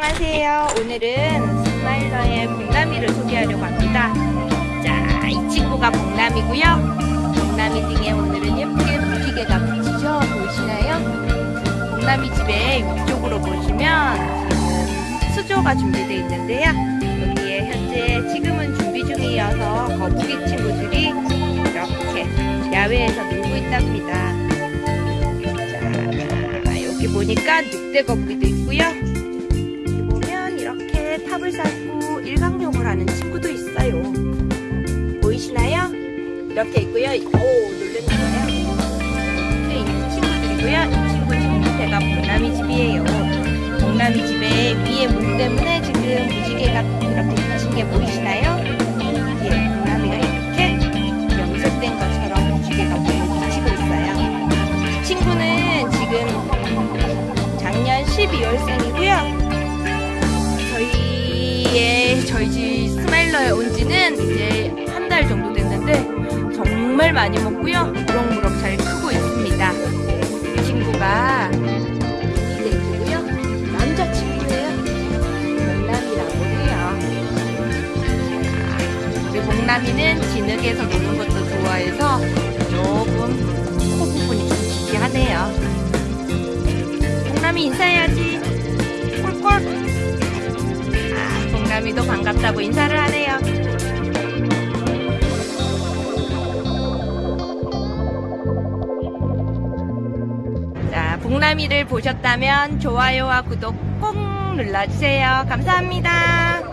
안녕하세요. 오늘은 스마일러의 복남이를 소개하려고 합니다. 자, 이 친구가 복남이고요. 복남이 등에 오늘은 예쁘게 무지개가 붙이죠? 보이시나요? 복남이 집에 위쪽으로 보시면 수조가 준비되어 있는데요. 여기에 현재 지금은 준비 중이어서 거북이 친구들이 이렇게 야외에서 놀고 있답니다. 자, 여기 보니까 늑대 거북이도 있고요. 탑을 쌓고 일광욕을 하는 친구도 있어요. 보이시나요? 이렇게 있고요. 오, 놀랬나봐요. 이렇게 있는 친구들이고요. 이 친구 지금 밑에가 봉남이 집이에요. 봉남이 집에 위에 문 때문에 지금 무지개가 이렇게 붙인 게 보이시나요? 예, 봉남이가 이렇게 염색된 것처럼 무지개가 붙이고 있어요. 이 친구는 지금 작년 12월생이고요. 집 스마일러에 온 지는 이제 한 달 정도 됐는데 정말 많이 먹고요. 무럭무럭 잘 크고 있습니다. 이 친구가 이대이고요. 남자친구예요. 목남이라고 해요. 우리 목남이는 진흙에서 노는 것도 좋아해서 조금 코 부분이 좀 기괴하네요. 목남이 인사해야지. 아, 봉남이도 반갑다고 인사를 하네요. 자, 봉남이를 보셨다면 좋아요와 구독 꼭 눌러주세요. 감사합니다.